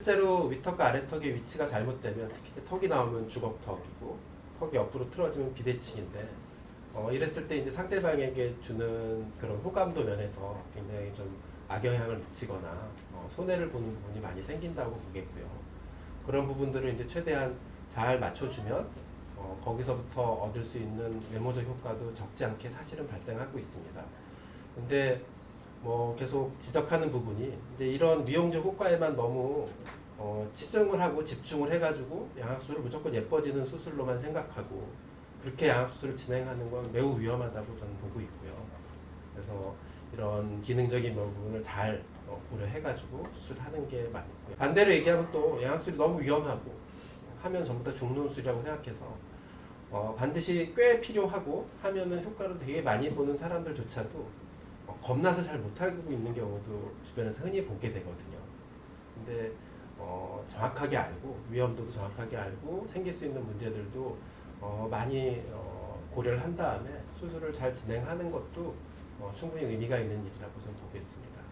실제로 위턱과 아래턱의 위치가 잘못되면 특히 턱이 나오면 주걱턱이고 턱이 옆으로 틀어지면 비대칭인데 어, 이랬을 때 이제 상대방에게 주는 그런 호감도 면에서 굉장히 좀 악영향을 미치거나 어, 손해를 보는 부분이 많이 생긴다고 보겠고요. 그런 부분들을 이제 최대한 잘 맞춰주면 어, 거기서부터 얻을 수 있는 외모적 효과도 적지 않게 사실은 발생하고 있습니다. 근데 뭐 계속 지적하는 부분이 이제 이런 미용적 효과에만 너무 어, 치중을 하고 집중을 해가지고 양악수술을 무조건 예뻐지는 수술로만 생각하고 그렇게 양악수술을 진행하는 건 매우 위험하다고 저는 보고 있고요. 그래서 이런 기능적인 부분을 잘 어, 고려해가지고 수술하는 게 맞고요. 반대로 얘기하면 또 양악수술이 너무 위험하고 하면 전부 다 죽는 수술이라고 생각해서 어, 반드시 꽤 필요하고 하면은 효과를 되게 많이 보는 사람들조차도 어, 겁나서 잘 못하고 있는 경우도 주변에서 흔히 보게 되거든요. 근데 어, 정확하게 알고 위험도도 정확하게 알고 생길 수 있는 문제들도 어, 많이 어, 고려를 한 다음에 수술을 잘 진행하는 것도 어, 충분히 의미가 있는 일이라고 저는 보겠습니다.